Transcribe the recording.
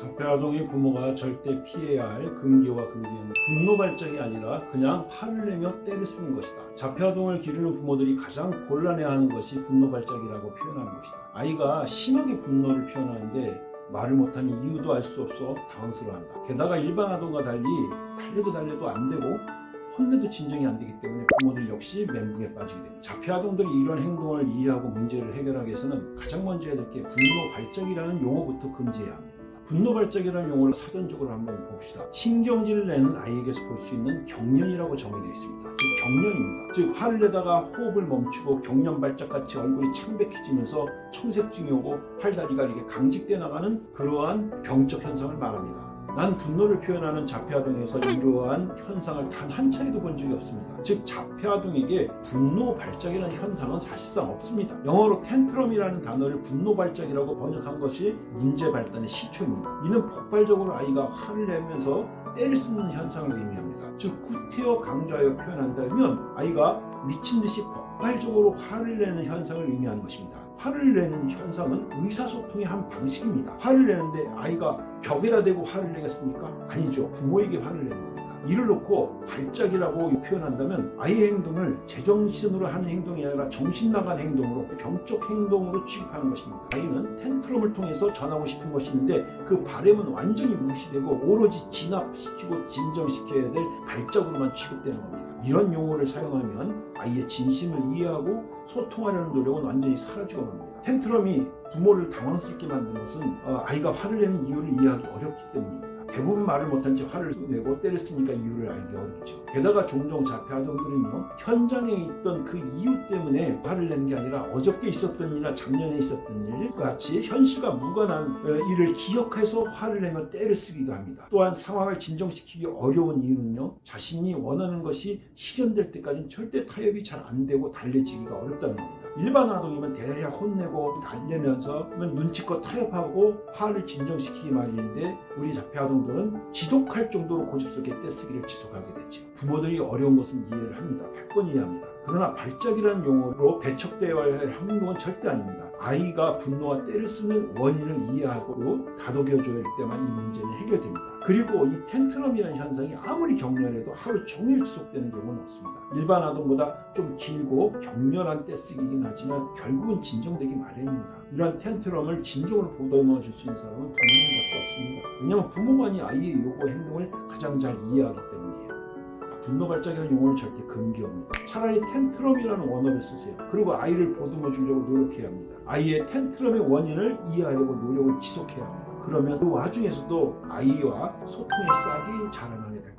자폐아동의 부모가 절대 피해야 할 금기와 금기는 분노 발작이 아니라 그냥 화를 내며 때를 쓰는 것이다. 자폐아동을 기르는 부모들이 가장 곤란해하는 것이 분노 발작이라고 표현하는 것이다. 아이가 심하게 분노를 표현하는데 말을 못하는 이유도 알 수 없어 당황스러워한다. 게다가 일반 아동과 달리 달래도 달래도 안 되고 혼내도 진정이 안 되기 때문에 부모들 역시 멘붕에 빠지게 됩니다. 자폐 아동들이 이런 행동을 이해하고 문제를 해결하기 위해서는 가장 먼저 해야 될 게 분노 발작이라는 용어부터 금지해야 합니다. 분노 발작이라는 용어를 사전적으로 한번 봅시다. 신경질을 내는 아이에게서 볼 수 있는 경련이라고 정의되어 있습니다. 즉 경련입니다. 즉 화를 내다가 호흡을 멈추고 경련 발작같이 얼굴이 창백해지면서 청색증이 오고 팔다리가 이렇게 강직돼 나가는 그러한 병적 현상을 말합니다. 난 분노를 표현하는 자폐아동에서 이러한 현상을 단 한 차례도 본 적이 없습니다. 즉 자폐아동에게 분노 발작이라는 현상은 사실상 없습니다. 영어로 텐트럼이라는 단어를 분노 발작이라고 번역한 것이 문제 발단의 시초입니다. 이는 폭발적으로 아이가 화를 내면서 때를 쓰는 현상을 의미합니다. 즉 구태여 강조하여 표현한다면 아이가 미친 듯이 폭발적으로 화를 내는 현상을 의미하는 것입니다. 화를 내는 현상은 의사소통의 한 방식입니다. 화를 내는데 아이가 벽에다 대고 화를 내겠습니까? 아니죠. 부모에게 화를 내는 겁니다. 이를 놓고 발작이라고 표현한다면 아이의 행동을 제정신으로 하는 행동이 아니라 정신 나간 행동으로 병적 행동으로 취급하는 것입니다. 아이는 텐트럼을 통해서 전하고 싶은 것이 있는데 그 바램은 완전히 무시되고 오로지 진압시키고 진정시켜야 될 발작으로만 취급되는 겁니다. 이런 용어를 사용하면 아이의 진심을 이해하고 소통하려는 노력은 완전히 사라지고 맙니다. 텐트럼이 부모를 당황스럽게 만든 것은 어, 아이가 화를 내는 이유를 이해하기 어렵기 때문입니다. 대부분 말을 못한 채 화를 내고 때를 쓰니까 이유를 알기 어렵죠. 게다가 종종 자폐 아동들은요 현장에 있던 그 이유 때문에 화를 내는 게 아니라 어저께 있었던 일이나 작년에 있었던 일 같이 현실과 무관한 어, 일을 기억해서 화를 내며 때를 쓰기도 합니다. 또한 상황을 진정시키기 어려운 이유는요 자신이 원하는 것이 실현될 때까지는 절대 타협이 잘 안 되고 달래지기가 어렵다는 겁니다. 일반 아동이면 대략 혼내고 달래면서 눈치껏 타협하고 화를 진정시키기 마련인데 우리 자폐 아동 들은 지독할 정도로 고집스럽게 떼쓰기를 지속하게 되죠. 부모들이 어려운 것은 이해를 합니다. 100번 이해합니다. 그러나 발작이라는 용어로 배척되어야 할 행동은 절대 아닙니다. 아이가 분노와 때를 쓰는 원인을 이해하고 다독여줘야 할 때만 이 문제는 해결됩니다. 그리고 이 텐트럼이라는 현상이 아무리 격렬해도 하루 종일 지속되는 경우는 없습니다. 일반 아동보다 좀 길고 격렬한 떼쓰기이긴 하지만 결국은 진정되기 마련입니다. 이러한 텐트럼을 진정으로 보듬어 줄 수 있는 사람은 부모님밖에 없습니다. 왜냐하면 부모만이 아이의 요구 행동을 가장 잘 이해하기 때문이에요. 분노 발작이라는 용어는 절대 금기어입니다. 차라리 텐트럼이라는 원어를 쓰세요. 그리고 아이를 보듬어 주려고 노력해야 합니다. 아이의 텐트럼의 원인을 이해하려고 노력을 지속해야 합니다. 그러면 그 와중에서도 아이와 소통의 싹이 자라나게 될 겁니다.